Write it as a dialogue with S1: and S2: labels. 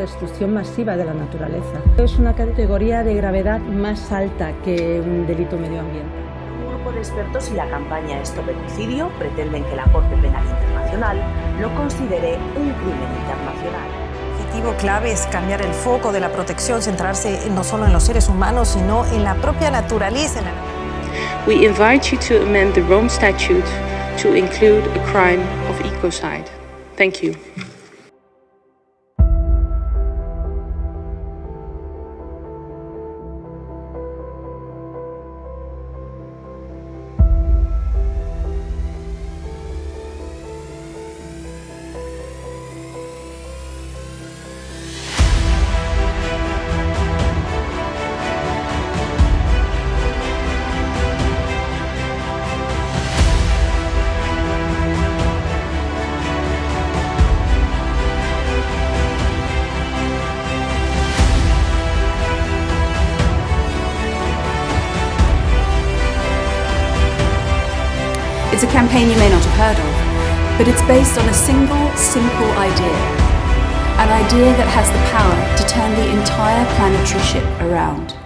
S1: destrucción masiva de la naturaleza. Es una categoría de gravedad más alta que un delito medioambiental.
S2: Un grupo de expertos y la campaña Stop Ecocidio pretenden que la Corte Penal Internacional lo considere un crimen internacional.
S3: El objetivo clave es cambiar el foco de la protección, centrarse no solo en los seres humanos, sino en la propia naturaleza.
S4: We invite you to amend the Rome Statute to include a crime of ecocide. Thank you.
S5: It's a campaign you may not have heard of, but it's based on a single, simple idea. An idea that has the power to turn the entire planetary ship around.